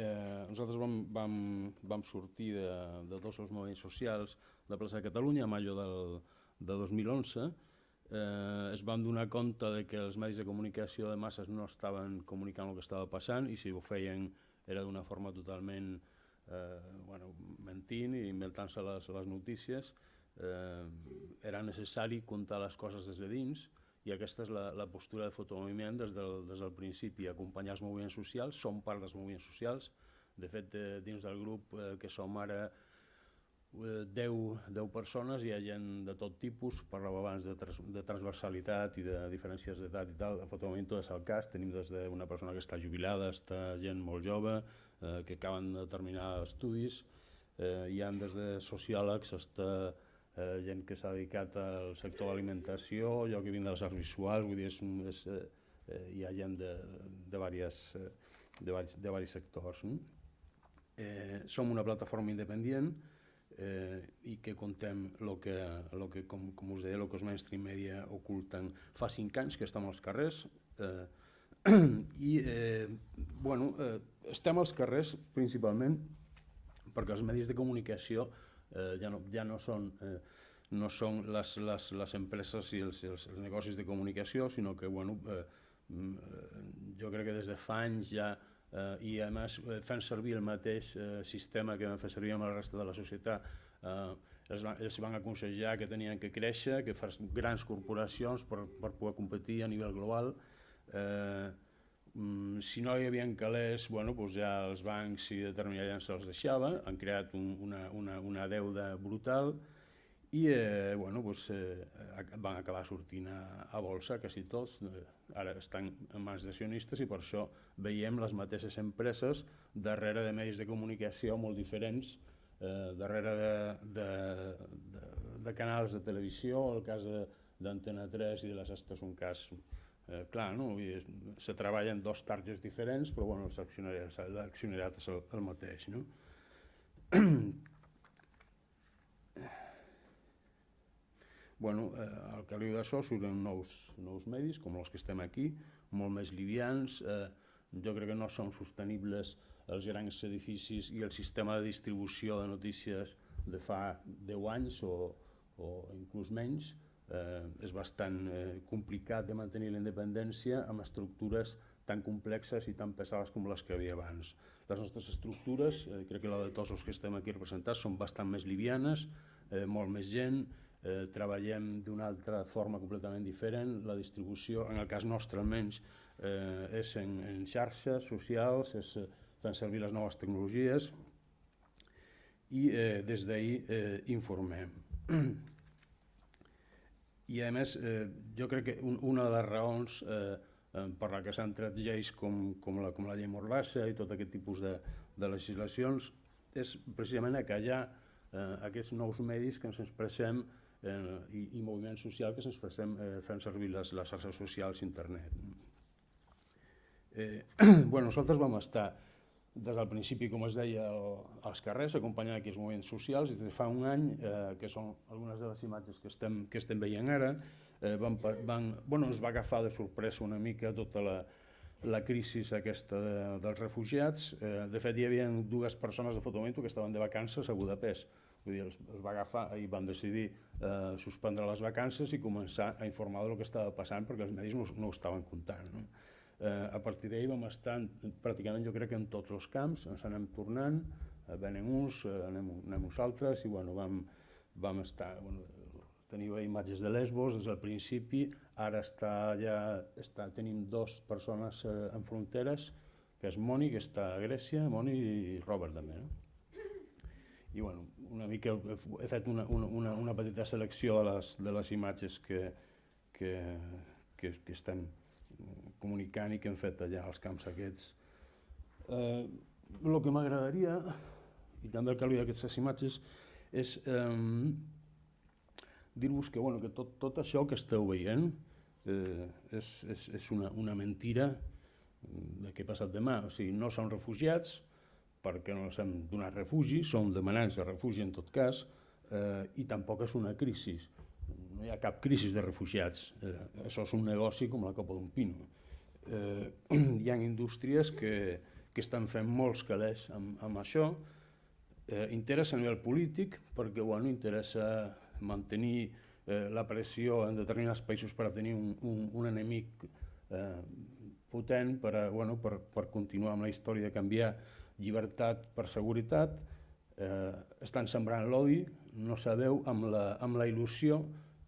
eh, nosaltres vam, vam, vam sortir de, de tots els moviments socials de Plaça de Catalunya a maio del, de 2011, eh, es van donar compte de que els medis de comunicació de masses no estaven comunicant el que estava passant i si ho feien era d'una forma totalment eh, bueno, mentint i inventant-se les, les notícies. Eh, era necessari contar les coses des de dins i aquesta és la, la postura de fotomoviment des del, des del principi, acompanyar els moviments socials, som part dels moviments socials, de fet eh, dins del grup eh, que som ara eh, 10, 10 persones, hi ha gent de tot tipus, parlàvem abans de, trans, de transversalitat i de diferències d'edat i tal, fotomoviment tot és el cas, tenim des d'una persona que està jubilada, està gent molt jove, eh, que acaben de terminar estudis, eh, hi ha des de sociòlegs, està eh, gent que s'ha dedicat al sector de l'alimentació, jo que vinc de les arts visuals, vull dir, és, és, eh, hi ha gent de, de, diverses, eh, de, de varis sectors. No? Eh, som una plataforma independent eh, i que contem el que, lo que com, com us deia, el que els mainstream media oculten fa cinc anys que estem als carrers eh, i eh, bueno, eh, estem als carrers principalment perquè els medis de comunicació eh, ja, no, ja no són, eh, no són les, les, les empreses i els, els, els negocis de comunicació, sinó que bueno, eh, mm, eh, jo crec que des de fa anys ja eh, i a més fent servir el mateix eh, sistema que vam fer servir amb la resta de la societat eh, els, van, els van aconsellar que tenien que créixer, que fas grans corporacions per, per poder competir a nivell global eh, Mm, si no hi havia calés, bueno, doncs ja els bancs i determinats gent se'ls deixava, han creat un, una, una, una deuda brutal i eh, bueno, doncs, eh, van acabar sortint a, a bolsa quasi tots, eh, ara estan en mans d'accionistes i per això veiem les mateixes empreses darrere de medis de comunicació molt diferents, eh, darrere de, de, de, de canals de televisió, el cas d'Antena 3 i de les Estes un cas Eh, clar, no? Se treballen dos targets diferents, però bueno, l'accionariat és el, el mateix. No? bueno, eh, al caliu d'això surten nous, nous medis, com els que estem aquí, molt més livians, eh, jo crec que no són sostenibles els grans edificis i el sistema de distribució de notícies de fa 10 anys o, o inclús menys, eh, és bastant eh, complicat de mantenir la independència amb estructures tan complexes i tan pesades com les que havia abans. Les nostres estructures, eh, crec que la de tots els que estem aquí representats, són bastant més livianes, eh, molt més gent, eh, treballem d'una altra forma completament diferent, la distribució, en el cas nostre almenys, eh, és en, en xarxes socials, és eh, fent servir les noves tecnologies i eh, des d'ahir eh, informem. i a més eh, jo crec que un, una de les raons eh, eh, per la que s'han tret lleis com, com, la, com la llei Morlassa i tot aquest tipus de, de legislacions és precisament a callar eh, aquests nous medis que ens expressem eh, i, i moviment social que ens expressem eh, fent servir les, les xarxes socials i internet. Eh, bueno, nosaltres vam estar des del principi, com es deia, el, als carrers, acompanyant aquí els moviments socials, des de fa un any, eh, que són algunes de les imatges que estem, que estem veient ara, eh, van, van, bueno, ens va agafar de sorpresa una mica tota la, la crisi aquesta de, dels refugiats. Eh, de fet, hi havia dues persones de Fotomento que estaven de vacances a Budapest. Vull dir, els, els va agafar i van decidir eh, suspendre les vacances i començar a informar del que estava passant perquè els medis no, no ho estaven comptant. No? Eh, a partir d'ahir vam estar en, pràcticament jo crec que en tots els camps, ens anem tornant, eh, venen uns, eh, anem, anem altres i bueno, vam, vam estar, bueno, teniu imatges de Lesbos des del principi, ara està ja, està, tenim dos persones eh, en fronteres, que és Moni, que està a Grècia, Moni i Robert també. No? I bueno, una mica he fet una, una, una petita selecció de les, de les imatges que, que, que, que estem comunicant i que hem fet allà als camps aquests. Eh, que m'agradaria, i també el que li d'aquestes imatges, és eh, dir-vos que, bueno, que tot, tot això que esteu veient eh, és, és, és una, una mentira de què ha passat demà. O sigui, no són refugiats perquè no els hem donat refugi, són demanants de refugi en tot cas, eh, i tampoc és una crisi. No hi ha cap crisi de refugiats. Eh, això és un negoci com la copa d'un pino eh, hi ha indústries que, que estan fent molts calés amb, amb això. Eh, interessa a nivell polític perquè bueno, interessa mantenir eh, la pressió en determinats països per a tenir un, un, un enemic eh, potent per, a, bueno, per, per continuar amb la història de canviar llibertat per seguretat, eh, estan sembrant l'odi, no sabeu, amb la, amb la il·lusió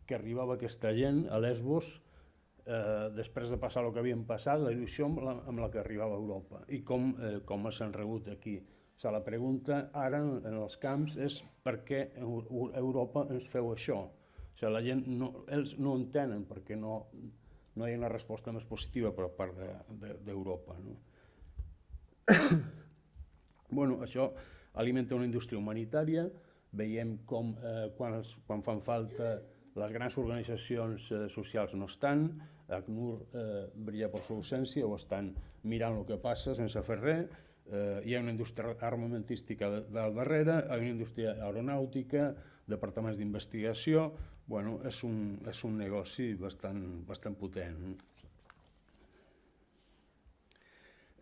que arribava aquesta gent a Lesbos eh, després de passar el que havien passat, la il·lusió amb la, amb la que arribava a Europa i com, eh, com s'han rebut aquí. O sigui, la pregunta ara en els camps és per què Europa ens feu això? O sigui, la gent no, ells no entenen perquè no, no hi ha una resposta més positiva per part d'Europa. De, de, no? bueno, això alimenta una indústria humanitària, veiem com eh, quan, els, quan fan falta les grans organitzacions eh, socials no estan, ACNUR eh, brilla per su ausència o estan mirant el que passa sense fer res, eh, hi ha una indústria armamentística del darrere, hi ha una indústria aeronàutica, departaments d'investigació, bueno, és un, és un negoci bastant, bastant potent.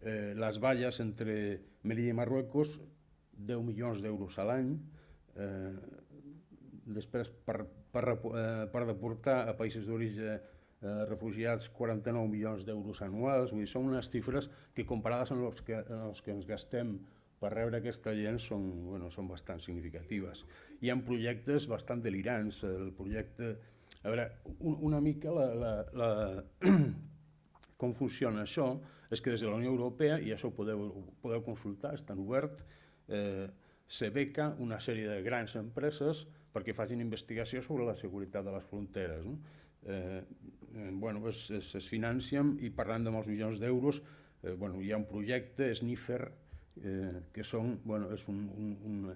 Eh, les valles entre Melilla i Marruecos, 10 milions d'euros a l'any, eh, després per per, eh, per deportar a països d'origen eh, refugiats 49 milions d'euros anuals, vull dir, són unes xifres que comparades amb els que, amb els que ens gastem per rebre aquesta gent són, bueno, són bastant significatives. Hi ha projectes bastant delirants, el projecte... A veure, un, una mica la, la, la, com funciona això és que des de la Unió Europea, i això ho podeu, ho podeu consultar, és tan obert, eh, se beca una sèrie de grans empreses perquè facin investigació sobre la seguretat de les fronteres. No? Eh, eh, bueno, es, es, es financien i parlant de molts milions d'euros, eh, bueno, hi ha un projecte, SNIFER, eh, que són, bueno, és un, un, un,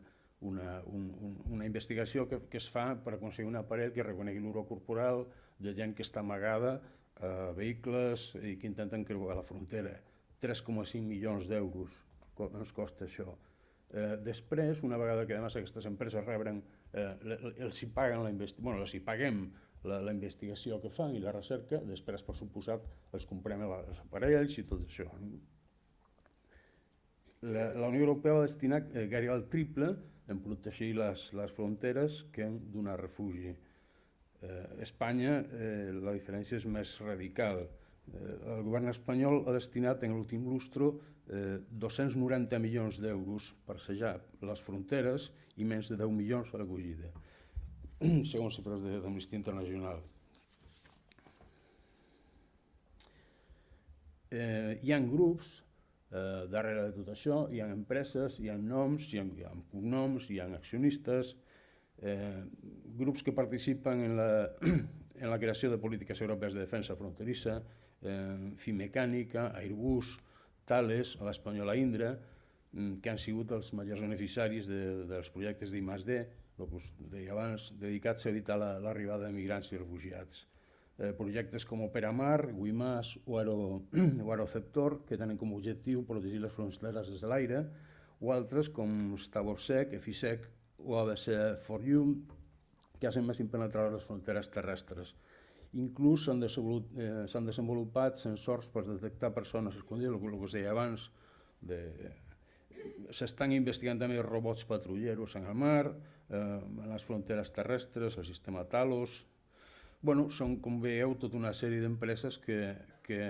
una, un, una investigació que, que es fa per aconseguir un aparell que reconegui l'uro corporal de gent que està amagada a vehicles i que intenten creuar la frontera. 3,5 milions d'euros ens costa això. Eh, després, una vegada que además aquestes empreses rebren, eh, els hi paguen la investigació, bueno, els hi paguem la, la investigació que fan i la recerca, després, per suposat, els comprem els aparells i tot això. La, la Unió Europea va destinar eh, gairebé el triple en protegir les, les fronteres que en donar refugi. Eh, Espanya eh, la diferència és més radical. Eh, el govern espanyol ha destinat en l'últim lustro eh, 290 milions d'euros per sellar les fronteres i menys de 10 milions a l'acollida, segons xifres d'Amnistia Internacional. Eh, hi ha grups eh, darrere de tot això, hi ha empreses, hi ha noms, hi ha, hi ha cognoms, hi ha accionistes, eh, grups que participen en la, en la creació de polítiques europees de defensa fronterissa, eh, Fimecànica, Airbus, Tales, a l'Espanyola Indra, mm, que han sigut els majors beneficiaris de, dels projectes d'I+D, el que us deia abans, dedicats a evitar l'arribada la, de migrants i refugiats. Eh, projectes com Operamar, Guimàs o, Aero, o Aeroceptor, que tenen com a objectiu protegir les fronteres des de l'aire, o altres com Stavorsec, EFISEC o ABC for You, que hacen més impenetrables les fronteres terrestres. Inclús s'han desenvolupat, eh, desenvolupat sensors per detectar persones escondides, el que us deia abans, de, s'estan investigant també robots patrulleros en el mar, eh, en les fronteres terrestres, el sistema Talos... Bueno, són, com veieu, tota una sèrie d'empreses que, que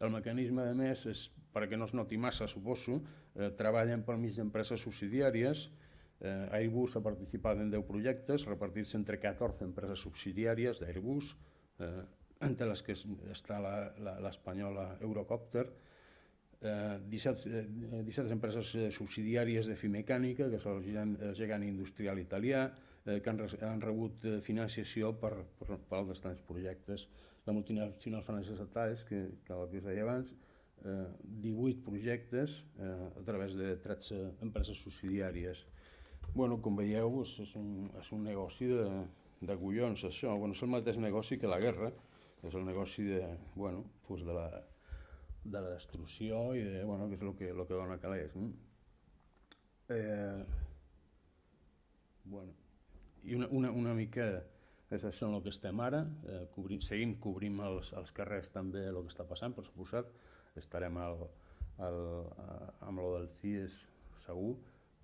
el mecanisme, de més, és, perquè no es noti massa, suposo, eh, treballen per mig d'empreses subsidiàries, eh, Airbus ha participat en 10 projectes, repartits entre 14 empreses subsidiàries d'Airbus, eh, entre les que està l'espanyola Eurocopter, eh, 17, eh, 17 empreses eh, subsidiàries de Fimecànica, que són el gegant industrial italià, eh, que han, han rebut eh, financiació per, per, per altres tants projectes. La multinacional Francesa Tales, que, que el que us deia abans, eh, 18 projectes eh, a través de 13 empreses subsidiàries. Bueno, com veieu, és, un, és un negoci de, de collons això, bueno, és el mateix negoci que la guerra, és el negoci de, bueno, pues de, la, de la destrucció i de, bueno, que és el que, el que dona calés. No? Eh, bueno, I una, una, una mica és això en el que estem ara, eh, cobrim, seguim, cobrim els, els carrers també el que està passant, per suposat, estarem al, el, eh, amb lo del CIES segur,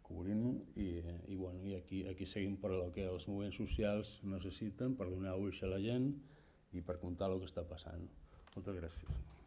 cobrint-ho i, i, bueno, i aquí, aquí seguim per el que els moviments socials necessiten per donar ulls a la gent i per contar el que està passant. Moltes gràcies.